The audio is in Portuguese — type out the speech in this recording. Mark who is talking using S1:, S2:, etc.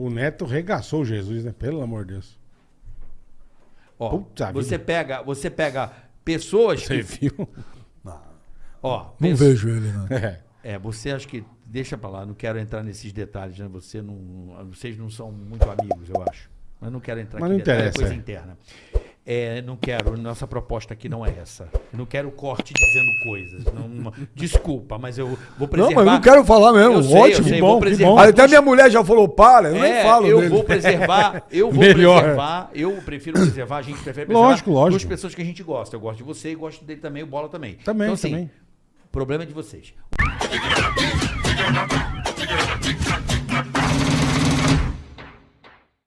S1: O Neto regaçou Jesus, né? Pelo amor de Deus.
S2: Ó,
S1: Puta
S2: você
S1: vida.
S2: pega, você pega pessoas
S1: Você
S2: que,
S1: viu?
S2: ó,
S3: Não vejo ele, né?
S1: É.
S2: É, você acho que deixa pra lá, não quero entrar nesses detalhes, né? Você não, vocês não são muito amigos, eu acho. Mas não quero entrar
S1: Mas
S2: aqui
S1: não
S2: é
S1: interessa,
S2: coisa
S1: é.
S2: interna. É, não quero, nossa proposta aqui não é essa. Não quero corte dizendo coisas. Não- desculpa, mas eu vou
S3: Não,
S2: preservar.
S3: mas eu não quero falar mesmo.
S2: Eu sei,
S3: Ótimo.
S2: sei,
S3: bom, bom. Até minha mulher já falou, para, eu
S2: É,
S3: nem falo
S2: eu
S3: dele.
S2: vou preservar, eu vou
S1: Melhor.
S2: preservar, eu prefiro preservar, a gente prefere preservar
S1: Lógico, lógico.
S2: duas pessoas que a gente gosta. Eu gosto de você e gosto dele também, o Bola também.
S1: Também,
S2: então, assim,
S1: também.
S2: problema é de vocês.